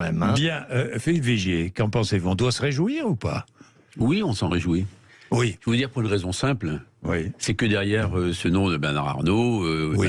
même. hein. Bien, euh, Philippe Vigier, qu'en pensez-vous? On doit se réjouir ou pas? Oui, on s'en réjouit. Oui. Je vais vous dire pour une raison simple. Oui. C'est que derrière euh, ce nom de Bernard Arnault, euh, Oui.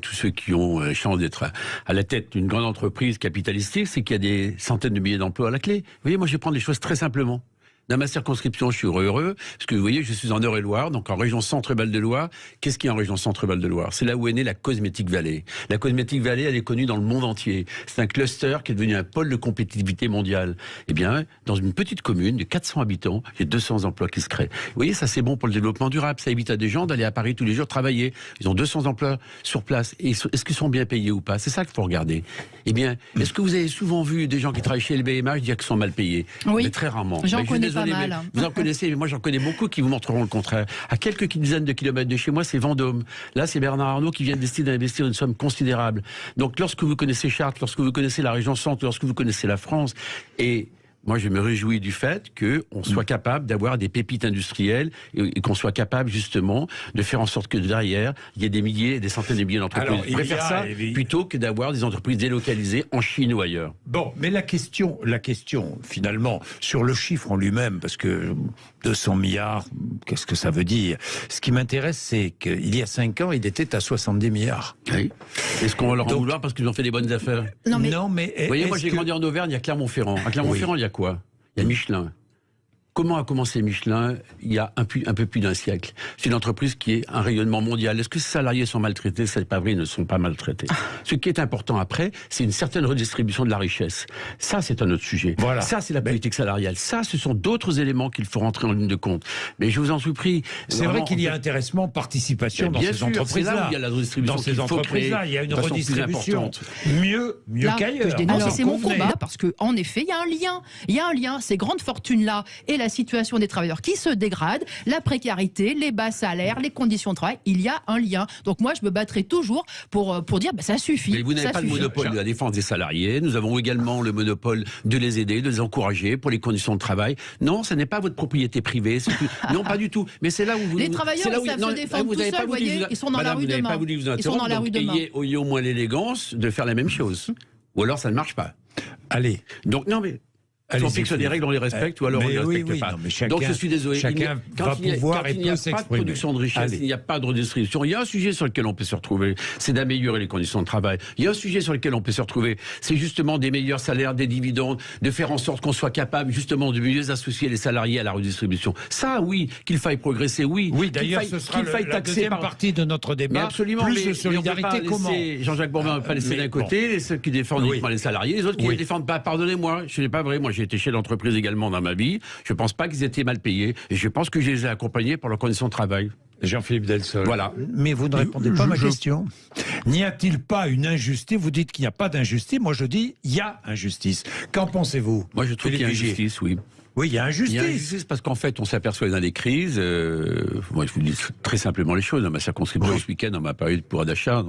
Tous ceux qui ont euh, chance d'être à, à la tête d'une grande entreprise capitalistique, c'est qu'il y a des centaines de milliers d'emplois à la clé. Vous voyez, moi je vais prendre les choses très simplement. Dans ma circonscription, je suis heureux, parce que vous voyez, je suis en Eure-et-Loire, donc en région Centre-Val de Loire. Qu'est-ce qu'il y a en région Centre-Val de Loire C'est là où est née la Cosmétique Valley. La Cosmétique Valley, elle est connue dans le monde entier. C'est un cluster qui est devenu un pôle de compétitivité mondiale. Eh bien, dans une petite commune de 400 habitants, il y a 200 emplois qui se créent. Vous voyez, ça c'est bon pour le développement durable. Ça évite à des gens d'aller à Paris tous les jours travailler. Ils ont 200 emplois sur place. Est-ce qu'ils sont bien payés ou pas? C'est ça qu'il faut regarder. Eh bien, est-ce que vous avez souvent vu des gens qui travaillent chez le BMH dire qu'ils sont mal payés? Oui. Mais très rarement. J'en connais désolé, pas mais mal. Vous en connaissez, mais moi j'en connais beaucoup qui vous montreront le contraire. À quelques dizaines de kilomètres de chez moi, c'est Vendôme. Là, c'est Bernard Arnault qui vient de décider d'investir une somme considérable. Donc, lorsque vous connaissez Chartres, lorsque vous connaissez la région centre, lorsque vous connaissez la France, et moi, je me réjouis du fait qu'on soit capable d'avoir des pépites industrielles et, qu'on soit capable justement de faire en sorte que derrière, il y ait des milliers, des centaines de milliers d'entreprises. Je préfère a, ça évi- plutôt que d'avoir des entreprises délocalisées en Chine ou ailleurs. Bon, mais la question, la question, finalement, sur le chiffre en lui-même, parce que 200 milliards, qu'est-ce que ça veut dire? Ce qui m'intéresse, c'est qu'il y a 5 ans, il était à 70 milliards. Oui. Est-ce qu'on va leur en Donc- vouloir parce qu'ils ont fait des bonnes affaires? Non, mais Vous voyez, moi j'ai que- grandi en Auvergne, il y a Clermont-Ferrand. À Clermont-Ferrand, il y a quoi? Il y a Michelin. Comment a commencé Michelin il y a un, pu- un peu plus d'un siècle? C'est une entreprise qui est un rayonnement mondial. Est-ce que ces salariés sont maltraités? C'est pas vrai, ils ne sont pas maltraités. Ce qui est important après, c'est une certaine redistribution de la richesse. Ça, c'est un autre sujet. Voilà. Ça, c'est la politique salariale. Ça, ce sont d'autres éléments qu'il faut rentrer en ligne de compte. Mais je vous en supplie. C'est vrai qu'il y a intéressement, participation dans ces sûr, c'est là entreprises-là. où il y a la redistribution Dans ces entreprises-là, il y a une redistribution. Mieux, mieux Là, que qu'ailleurs. je dénonce, Alors, c'est mon combat parce que en effet, il y a un lien. Il y a un lien. Ces grandes fortunes-là et la situation des travailleurs qui se dégradent, la précarité, les bas salaires, les conditions de travail, il y a un lien. Donc moi, je me battrai toujours pour, euh, pour dire bah, ça suffit. Mais vous n'avez pas le monopole de la défense des salariés. Nous avons également le monopole de les aider, de les encourager pour les conditions de travail. Non, ce n'est pas votre propriété privée. Non, pas du tout. Mais c'est là où vous. Les travailleurs, là ils où- savent non, se défendre vous tout n'avez pas seuls, voyez, vous- ils sont dans la Madame, rue vous n'avez demain. pas voulu vous Ils sont dans la rue demain. ayez, ayez au moins l'élégance de faire la même chose. Ou alors ça ne marche pas. Allez. Donc non mais. Allez-y, on fixe des règles, on les respecte, ou alors on Mais ne les respecte oui, pas. non, mais chacun- Donc je suis désolé. chacun il y a- quand va il n'y a, pouvoir quand et il n'y a pas de production de richesse, Allez. il n'y a pas de redistribution. Il y a un sujet sur lequel on peut se retrouver, c'est d'améliorer les conditions de travail. Il y a un sujet sur lequel on peut se retrouver, c'est justement des meilleurs salaires, des dividendes, de faire en sorte qu'on soit capable justement de mieux associer les salariés à la redistribution. Ça, oui, qu'il faille progresser, oui. Oui, d'ailleurs, ce sera le- la deuxième par- partie de notre mais débat. absolument, Plus mais- de mais on solidarité, comment Jean-Jacques Bourmin ne va pas laisser Mais d'un côté, ceux qui défendent uniquement les salariés, les autres qui ne défendent pas. Pardonnez-moi, ce n'est pas vrai. Moi, j'ai été chef d'entreprise également dans ma vie. Je ne pense pas qu'ils étaient mal payés, et je pense que je les ai accompagnés pour leurs conditions de travail. Jean-Philippe Delsol. Voilà. Mais vous ne répondez pas à ma Je- question. N'y a-t-il pas une injustice? Vous dites qu'il n'y a pas d'injustice. Moi, je dis il y a injustice. Qu'en pensez-vous? Moi, je trouve qu'il y a injustice, oui. Oui, il y a Il injustice. y a injustice parce qu'en fait, on s'aperçoit dans les crises. euh, moi, je vous dis très simplement les choses. Dans ma circonscription, Oui. ce week-end, on m'a parlé de pouvoir d'achat.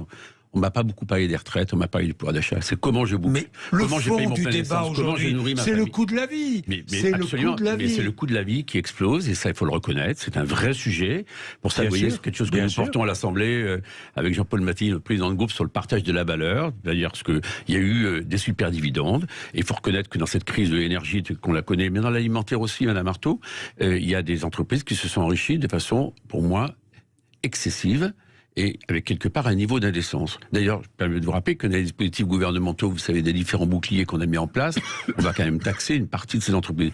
On m'a pas beaucoup parlé des retraites, on m'a parlé du pouvoir d'achat. C'est comment je boucle, Mais le comment paye fond mon du débat aujourd'hui, c'est le coût de la vie. Mais, mais C'est le coût de la vie. c'est le coût de la vie qui explose et ça il faut le reconnaître. C'est un vrai sujet. Pour ça, Bien vous voyez, c'est quelque chose que nous sûr. portons à l'Assemblée euh, avec Jean-Paul Maty, notre président de groupe, sur le partage de la valeur. D'ailleurs, parce que il y a eu euh, des super dividendes. Et il faut reconnaître que dans cette crise de l'énergie qu'on la connaît, mais dans l'alimentaire aussi, Madame Marteau, euh, il y a des entreprises qui se sont enrichies de façon, pour moi, excessive et avec quelque part un niveau d'indécence. D'ailleurs, je permets de vous rappeler que dans les dispositifs gouvernementaux, vous savez, des différents boucliers qu'on a mis en place, on va quand même taxer une partie de ces entreprises.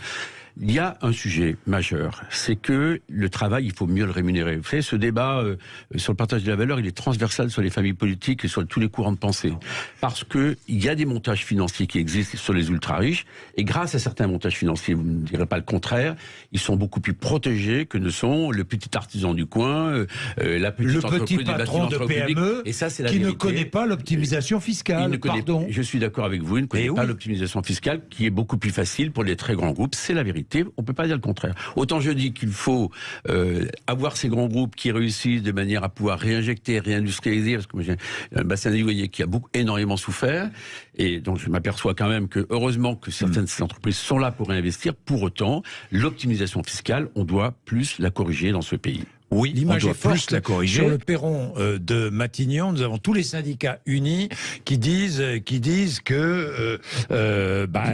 Il y a un sujet majeur, c'est que le travail, il faut mieux le rémunérer. Vous savez, ce débat euh, sur le partage de la valeur, il est transversal sur les familles politiques et sur tous les courants de pensée. Parce que il y a des montages financiers qui existent sur les ultra-riches, et grâce à certains montages financiers, vous ne direz pas le contraire, ils sont beaucoup plus protégés que ne sont le petit artisan du coin, euh, euh, la petite Le petit patron de. PME Et ça, c'est la qui ne connaît pas l'optimisation Il fiscale. ne connaît- Pardon. Je suis d'accord avec vous, il ne connaît Mais pas oui. l'optimisation fiscale qui est beaucoup plus facile pour les très grands groupes. C'est la vérité. On ne peut pas dire le contraire. Autant je dis qu'il faut euh, avoir ces grands groupes qui réussissent de manière à pouvoir réinjecter, réindustrialiser, parce que j'ai un bassin de voyez, qui a beaucoup, énormément souffert. Et donc je m'aperçois quand même que heureusement que certaines de ces entreprises sont là pour réinvestir. Pour autant, l'optimisation fiscale, on doit plus la corriger dans ce pays. Oui, L'image est plus forte. la corriger. Sur le perron euh, de Matignon, nous avons tous les syndicats unis qui disent, euh, qui disent que, euh, bah,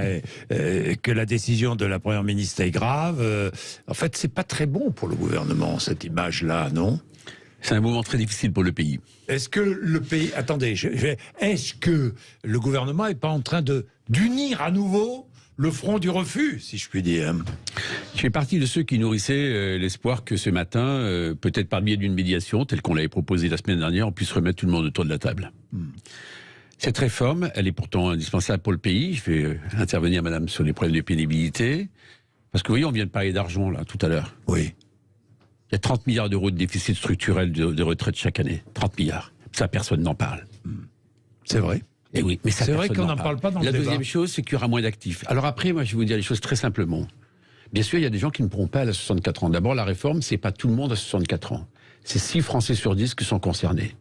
euh, que la décision de la première ministre est grave. En fait, c'est pas très bon pour le gouvernement cette image-là, non? C'est un moment très difficile pour le pays. Est-ce que le pays, attendez, je- est-ce que le gouvernement est pas en train de d'unir à nouveau le front du refus, si je puis dire Je fais partie de ceux qui nourrissaient euh, l'espoir que ce matin, euh, peut-être par biais d'une médiation, telle qu'on l'avait proposée la semaine dernière, on puisse remettre tout le monde autour de la table. Cette réforme, elle est pourtant indispensable pour le pays. Je vais euh, intervenir, madame, sur les problèmes de pénibilité. Parce que, vous voyez, on vient de parler d'argent, là, tout à l'heure. Oui. Il y a 30 milliards d'euros de déficit structurel de, de retraite chaque année. 30 milliards. Ça, personne n'en parle. C'est vrai. Et oui, mais ça, C'est vrai qu'on n'en parle pas dans La le deuxième débat. chose, c'est qu'il y aura moins d'actifs. Alors après, moi, je vais vous dire les choses très simplement. Bien sûr, il y a des gens qui ne pourront pas aller à 64 ans. D'abord, la réforme, c'est pas tout le monde à 64 ans. C'est 6 Français sur 10 qui sont concernés.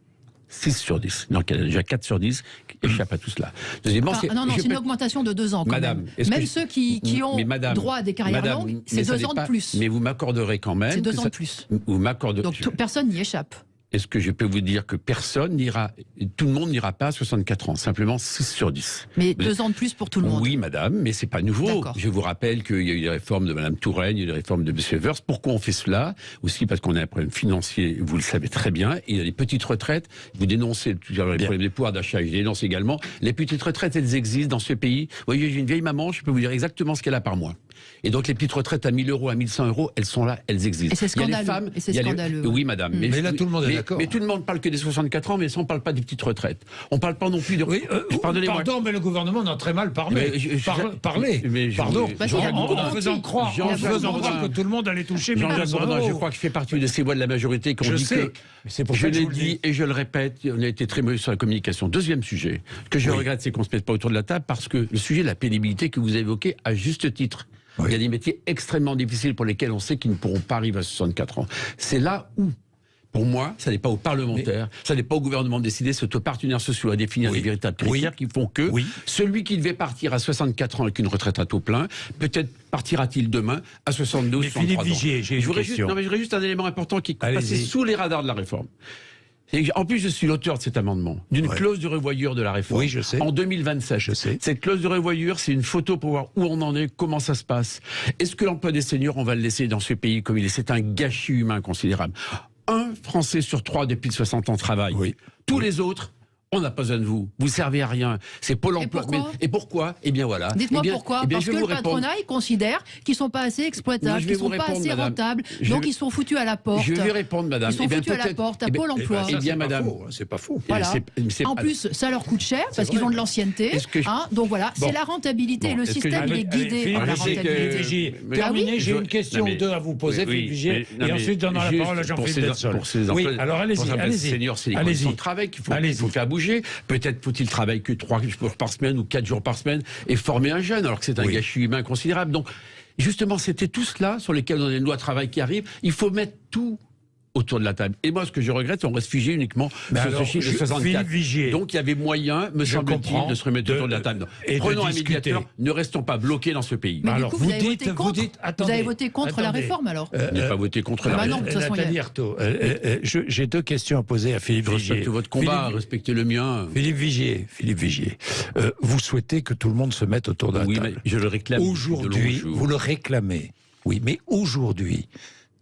6 sur 10. Donc, il y en a déjà 4 sur 10 qui échappent à tout cela. Deuxièmement, Enfin, c'est- non, non, c'est une augmentation de deux ans quand Madame, même. je- ceux qui, qui ont madame, droit à des carrières madame, longues, c'est ça deux n'est ans pas- de plus. Mais vous m'accorderez quand même. C'est deux que ans ça- de plus. Vous m'accorderez. Donc personne n'y échappe. Est-ce que je peux vous dire que personne n'ira, tout le monde n'ira pas à 64 ans, simplement 6 sur 10. Mais Vous deux ans de plus pour tout le monde. Oui, madame, mais c'est pas nouveau. Je vous rappelle qu'il y a eu des réformes de madame Touraine, il y a eu des réformes de M. Evers. Pourquoi on fait cela? Aussi parce qu'on a un problème financier, vous le savez très bien. Et il y a les petites retraites. Vous dénoncez les Bien. problèmes des pouvoirs d'achat, je dénonce également. Les petites retraites, elles existent dans ce pays. Vous voyez, j'ai une vieille maman, je peux vous dire exactement ce qu'elle a par mois. Et donc les petites retraites à 1000 euros, à 1100 euros, elles sont là, elles existent. Et c'est Il y a les scandaleux. femmes, Et c'est les- scandaleux, Oui, madame. Mais là, tout le monde est d'accord. Mais tout le monde parle que des 64 ans, mais ça, on parle pas des petites retraites. On parle pas non plus de. Oui, euh, Pardonnez-moi. pardon, mais le gouvernement en a très mal parlé. Mais je- je- Par- je- parlé. mais je- Pardon. En, faisant croire, en faisant que tout le monde allait toucher Jean-Jacques 1500 Bourdin, euros. je crois que je fais partie de ces voix de la majorité qui ont Je dit sais. que. C'est pour je ça que je l'ai dit dis. et je le répète, on a été très mauvais sur la communication. Deuxième sujet, que je regrette, c'est qu'on ne se mette pas autour de la table parce que le sujet de la pénibilité que vous évoquez à juste titre. Oui. Il y a des métiers extrêmement difficiles pour lesquels on sait qu'ils ne pourront pas arriver à 64 ans. C'est là où, pour moi, ça n'est pas aux parlementaires, ça n'est pas au gouvernement de décider, c'est aux partenaires sociaux à définir Oui. les véritables Oui. critères qui font que Oui. celui qui devait partir à 64 ans avec une retraite à taux plein, peut-être partira-t-il demain à 72 Mais 63 Philippe ans. Vigier, j'ai Je voudrais juste, non, mais juste un élément important qui est passé sous les radars de la réforme. Et En plus, je suis l'auteur de cet amendement, d'une Ouais. clause de revoyure de la réforme. Oui, je sais. En 2027. Je sais. Cette clause de revoyure, c'est une photo pour voir où on en est, comment ça se passe. Est-ce que l'emploi des seniors, on va le laisser dans ce pays comme il est? C'est un gâchis humain considérable. Un Français sur trois depuis 60 ans travaille. Oui. Tous les autres, on n'a pas besoin de vous. Vous servez à rien. C'est Pôle Et emploi. pourquoi Mais- et pourquoi? Eh bien voilà. Dites-moi Eh bien- pourquoi eh bien, Parce que le patronat, il considère qu'ils sont pas assez exploitables, qu'ils vous sont pas assez madame. rentables, Je donc vais- ils sont foutus à la porte. Je vais répondre, madame. Ils sont Eh bien, foutus à la porte, à eh bien- Pôle emploi. Eh bien, c'est pas madame. faux, hein, C'est pas faux. Voilà. En pas- plus, ça leur coûte cher parce qu'ils ont de l'ancienneté. Je- hein, donc voilà, Bon. c'est la rentabilité. Bon, le système, il est guidé par la rentabilité. Terminé, j'ai une question ou deux à vous poser, et ensuite donner la parole à Jean-Philippe. Pour ces Oui, emplois- alors pour allez-y, ces seniors, c'est les Allez-y. conditions de travail qu'il faut, Allez-y. qu'il faut faire bouger. Peut-être faut-il travailler que trois jours par semaine ou quatre jours par semaine et former un jeune, alors que c'est un Oui. gâchis humain considérable. Donc, justement, c'était tout cela sur lesquels on a une loi travail qui arrive. Il faut mettre tout autour de la table. Et moi, ce que je regrette, c'est qu'on reste figé uniquement Mais sur alors, ce chiffre de je- 64. Philippe Vigier, Donc, il y avait moyen, me je semble-t-il, de se remettre de- autour de la table. et de Prenons un discuter. médiateur, ne restons pas bloqués dans ce pays. Mais Alors, du coup, vous vous, avez dites- voté vous contre. dites- vous attendez, avez voté contre la réforme alors Euh, a euh, pas voté contre la bah réforme. non, façon, y a- Nathalie Arthaud, euh, euh, euh, je- j'ai deux questions à poser à Philippe Je Vigier. respecte votre combat, Philippe- respectez le mien. Philippe Vigier, Philippe Vigier, euh, vous souhaitez que tout le monde se mette autour de la Oui, mais table. je le réclame. Aujourd'hui, vous le réclamez. Oui, mais aujourd'hui,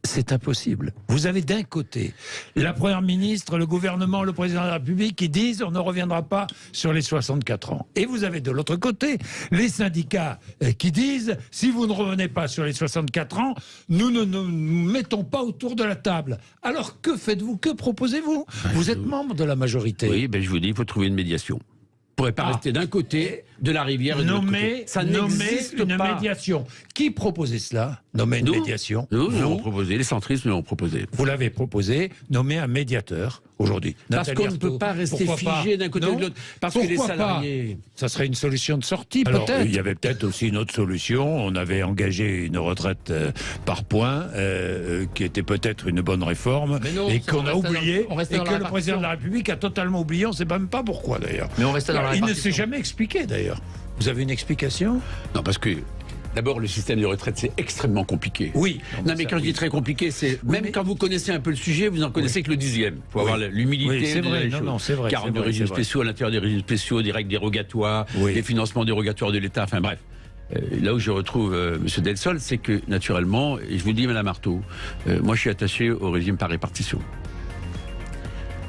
c'est impossible. Vous avez d'un côté la Première ministre, le gouvernement, le président de la République qui disent on ne reviendra pas sur les 64 ans. Et vous avez de l'autre côté les syndicats euh, qui disent si vous ne revenez pas sur les 64 ans, nous ne nous mettons pas autour de la table. Alors que faites-vous? Que proposez-vous? Vous êtes membre de la majorité. Oui, ben je vous dis, il faut trouver une médiation. Pourrez pas Ah. rester d'un côté de la rivière et de l'autre Nommer, côté. Ça une pas. médiation. Qui proposait cela Nommer une Nous. médiation Nous, nous l'avons proposé, les centristes nous l'ont proposé. Vous l'avez proposé, nommer un médiateur aujourd'hui. Parce qu'on ne peut pas rester figé d'un côté ou de l'autre. Parce que les pas salariés. Ça serait une solution de sortie, Alors, peut-être. il y avait peut-être aussi une autre solution. On avait engagé une retraite euh, par points, euh, euh, qui était peut-être une bonne réforme, non, et qu'on on a dans- oublié, et que le président de la. République a totalement oublié. On ne sait même pas pourquoi, d'ailleurs. Mais on restait dans la Il ne s'est jamais expliqué, d'ailleurs. Vous avez une explication? Non, parce que D'abord, le système de retraite, c'est extrêmement compliqué. Oui. Non, mais quand je dis très compliqué, c'est même mais- quand vous connaissez un peu le sujet, vous en connaissez que le dixième. Il faut Oui. avoir l'humilité. C'est vrai. les Non, non, c'est vrai, 40 c'est de régimes spéciaux à l'intérieur des régimes spéciaux, des règles dérogatoires, des financements dérogatoires de l'État, enfin bref. Euh, là où je retrouve euh, M. Delsol, c'est que naturellement, et je vous le dis, Madame Marteau, euh, moi je suis attaché au régime par répartition.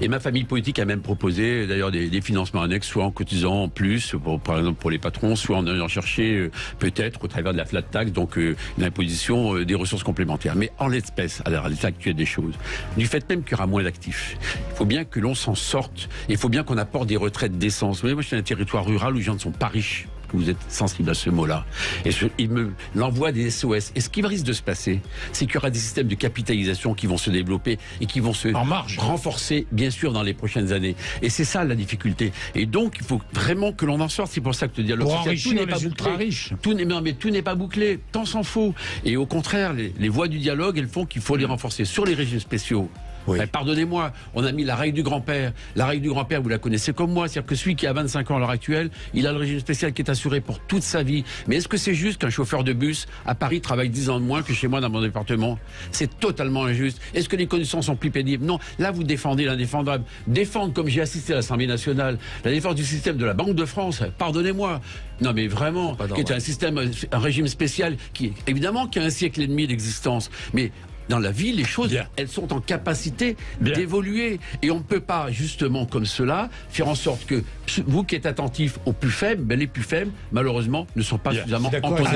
Et ma famille politique a même proposé d'ailleurs des, financements annexes, soit en cotisant en plus, pour, par exemple pour les patrons, soit en allant chercher euh, peut-être au travers de la flat tax, donc euh, l'imposition euh, des ressources complémentaires. Mais en l'espèce, à l'état actuel des choses, du fait même qu'il y aura moins d'actifs, il faut bien que l'on s'en sorte. Il faut bien qu'on apporte des retraites d'essence. Vous voyez, moi je suis un territoire rural où les gens ne sont pas riches que vous êtes sensible à ce mot-là. Et je- il me l'envoie des SOS. Et ce qui risque de se passer, c'est qu'il y aura des systèmes de capitalisation qui vont se développer et qui vont se En marge. renforcer, bien sûr, dans les prochaines années. Et c'est ça la difficulté. Et donc, il faut vraiment que l'on en sorte. C'est pour ça que le dialogue Pour social, tout n'est pas ultra bouclé. riches. Tout n'est mais tout n'est pas bouclé, tant s'en faut. Et au contraire, les, les voies du dialogue, elles font qu'il faut les renforcer sur les régimes spéciaux. Oui. Eh, Pardonnez-moi, on a mis la règle du grand-père. La règle du grand-père, vous la connaissez comme moi, c'est-à-dire que celui qui a 25 ans à l'heure actuelle, il a le régime spécial qui est assuré pour toute sa vie. Mais est-ce que c'est juste qu'un chauffeur de bus à Paris travaille 10 ans de moins que chez moi dans mon département? C'est totalement injuste. Est-ce que les conditions sont plus pénibles? Non. Là, vous défendez l'indéfendable. Défendre, comme j'ai assisté à l'Assemblée nationale, la défense du système de la Banque de France, pardonnez-moi. Non, mais vraiment, qui est un système, un régime spécial qui, évidemment, qui a un siècle et demi d'existence. Mais dans la vie, les choses, Bien. elles sont en capacité Bien. d'évoluer. Et on ne peut pas, justement, comme cela, faire en sorte que vous qui êtes attentif aux plus faibles, ben, les plus faibles, malheureusement, ne sont pas Bien. suffisamment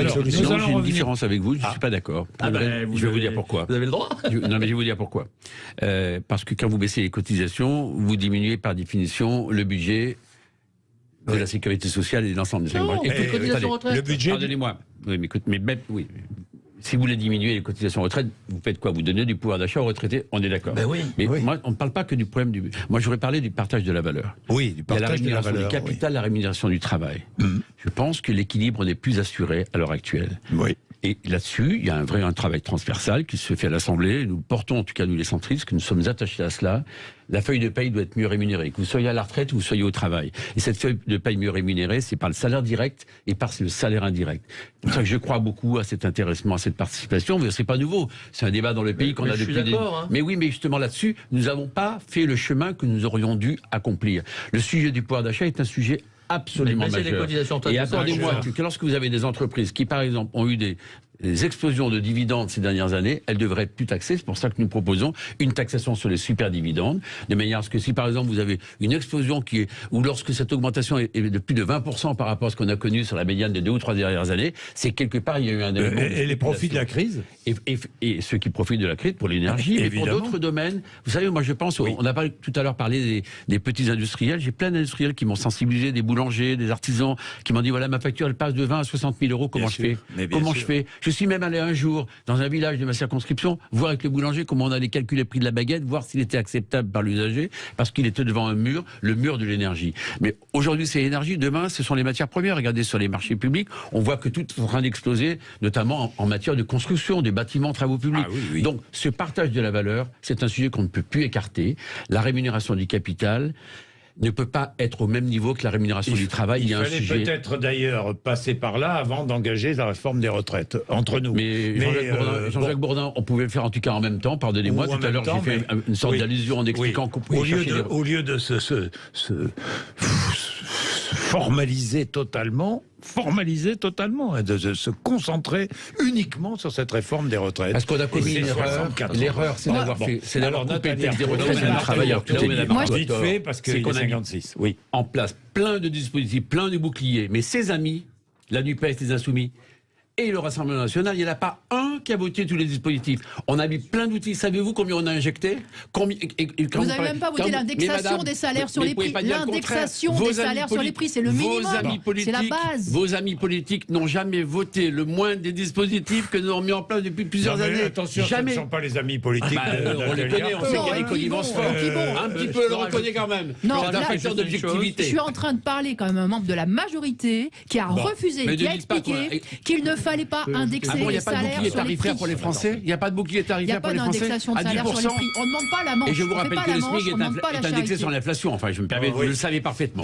solution. Nous allons j'ai une revenir. différence avec vous, je ne suis pas d'accord. Ah ben, je vais vous dire pourquoi. Vous avez le droit. Je- non, mais je vais vous dire pourquoi. Euh, parce que quand vous baissez les cotisations, vous diminuez par définition le budget de la sécurité sociale et de l'ensemble des Non, mais attendez. retraite. Le budget. Pardonnez-moi. Oui, mais écoute, mais même, oui. Si vous voulez diminuer les cotisations retraite, vous faites quoi? Vous donnez du pouvoir d'achat aux retraités, on est d'accord. Ben oui. Mais Oui. moi, on ne parle pas que du problème du. Moi, j'aurais parlé du partage de la valeur. Oui, du Il y a la partage de la rémunération valeur. du capital, la rémunération du travail. Je pense que l'équilibre n'est plus assuré à l'heure actuelle. Oui. Et là-dessus, il y a un vrai un travail transversal qui se fait à l'Assemblée. Nous portons, en tout cas nous les centristes, que nous sommes attachés à cela. La feuille de paye doit être mieux rémunérée. Que vous soyez à la retraite ou que vous soyez au travail. Et cette feuille de paye mieux rémunérée, c'est par le salaire direct et par le salaire indirect. C'est pour ça que je crois beaucoup à cet intéressement, à cette participation. Mais c'est pas nouveau. C'est un débat dans le pays qu'on a depuis des... hein. Mais oui, mais justement là-dessus, nous n'avons pas fait le chemin que nous aurions dû accomplir. Le sujet du pouvoir d'achat est un sujet absolument baisser les majeur. cotisations Et retraite, accordez-moi majeur. que lorsque vous avez des entreprises qui, par exemple, ont eu des, des explosions de dividendes ces dernières années, elles devraient être plus taxées. C'est pour ça que nous proposons une taxation sur les super dividendes, de manière à ce que si, par exemple, vous avez une explosion qui est, ou lorsque cette augmentation est, de plus de 20% par rapport à ce qu'on a connu sur la médiane des deux ou trois dernières années, c'est quelque part, il y a eu un de Et, et les profits de la crise et, et- et ceux qui profitent de la crise pour l'énergie, mais pour d'autres domaines. Vous savez, moi je pense, on a pas tout à l'heure parlé des, des petits industriels. J'ai plein d'industriels qui m'ont sensibilisé, des boulangers, des artisans, qui m'ont dit voilà ma facture elle passe de 20 à 60 000 euros. Comment Bien je fais sûr, Comment sûr. je fais Je suis même allé un jour dans un village de ma circonscription voir avec le boulanger comment on allait calculer le prix de la baguette, voir s'il était acceptable par l'usager, parce qu'il était devant un mur, le mur de l'énergie. Mais aujourd'hui c'est l'énergie, demain ce sont les matières premières. Regardez sur les marchés publics, on voit que tout est en train d'exploser, notamment en, en matière de construction, des bâtiments, travaux publics. Ah oui, oui. Donc ce partage de la valeur, c'est un sujet qu'on ne peut plus écarter. La rémunération du capital ne peut pas être au même niveau que la rémunération du travail. Il, y a un fallait sujet. peut-être d'ailleurs passer par là avant d'engager la réforme des retraites, entre nous. Mais Jean-Jacques euh, Bourdin, Jean-Jacques bon, Bourdin, on pouvait le faire en tout cas en même temps, pardonnez-moi. Tout à l'heure, j'ai fait mais- une sorte oui. d'allusion en expliquant oui. qu'on pouvait au lieu, de, au lieu de se- se formaliser totalement, formaliser totalement, et de, de se concentrer uniquement sur cette réforme des retraites. Parce qu'on a commis une erreur. 64 ans. L'erreur, c'est d'avoir bon. fait, c'est d'avoir coupé le Nathalie, texte des retraites Madame du travailleur. Marteau, Tout est dit. Moi, je- Vite fait, parce que C'est qu'on a mis 56, oui. en place plein de dispositifs, plein de boucliers. Mais ses amis, la NUPES, les Insoumis, et le Rassemblement National, il n'y en a pas un qui a voté tous les dispositifs. On a mis plein d'outils. Savez-vous combien on a injecté combien, et- et- et quand Vous n'avez même pas voté l'indexation des salaires sur les prix. L'indexation des salaires sur les prix, c'est le minimum. C'est la base. Vos amis politiques n'ont jamais voté le moins des dispositifs que nous avons mis en place depuis plusieurs Non, mais années. attention, jamais. ce ne sont pas les amis politiques. Bah, de- euh, on les connaît, on sait qu'il y a des connivences fortes. Un petit peu, on le reconnaît quand même. Non, C'est un là, facteur je- je- d'objectivité. Je suis en train de parler quand même un membre de la majorité qui a refusé, qui a expliqué qu'il ne fallait pas indexer Ah n'y les salaires sur les tarifaire pour les Français Il n'y a pas de bouclier Il n'y a tarifaire pour pas les Français d'indexation de à salaire sur les 10%. prix. On ne demande pas la manche. Et je vous rappelle que le SMIC est, indexé sur l'inflation. Enfin, je me permets, Ah vous le savez parfaitement.